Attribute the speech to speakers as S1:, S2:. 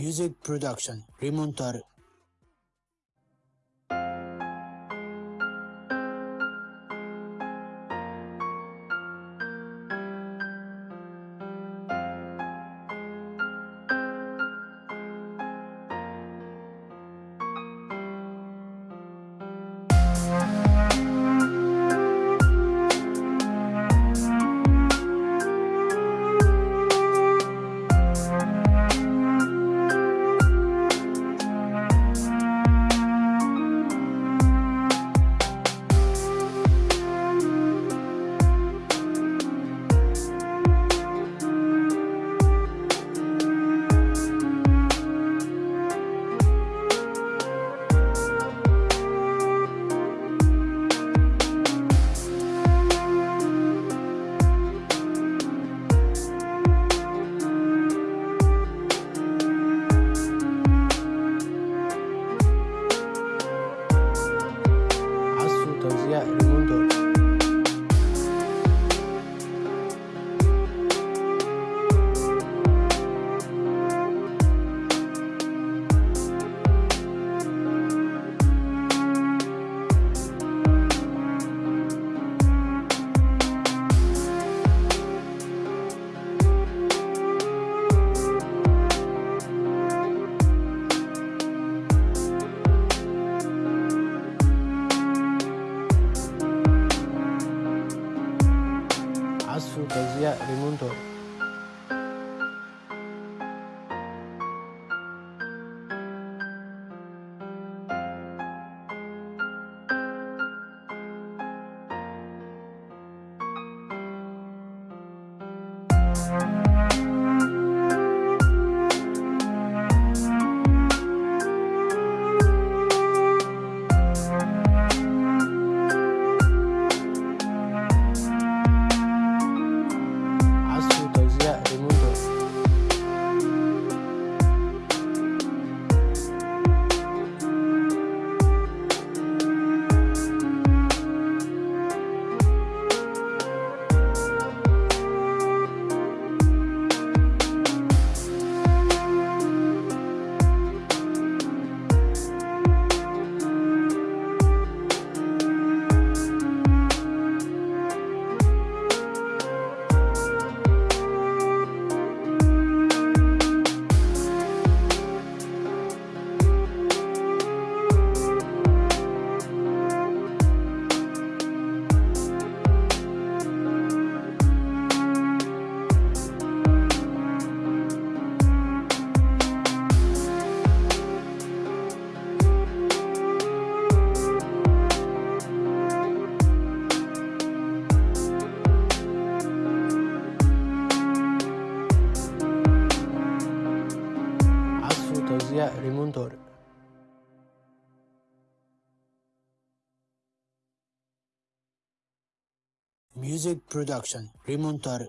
S1: Music Production Rimontar We'll conocía el mundo. via Raimondo Música عزف وتوزيع ريموندور Music Production Rimontare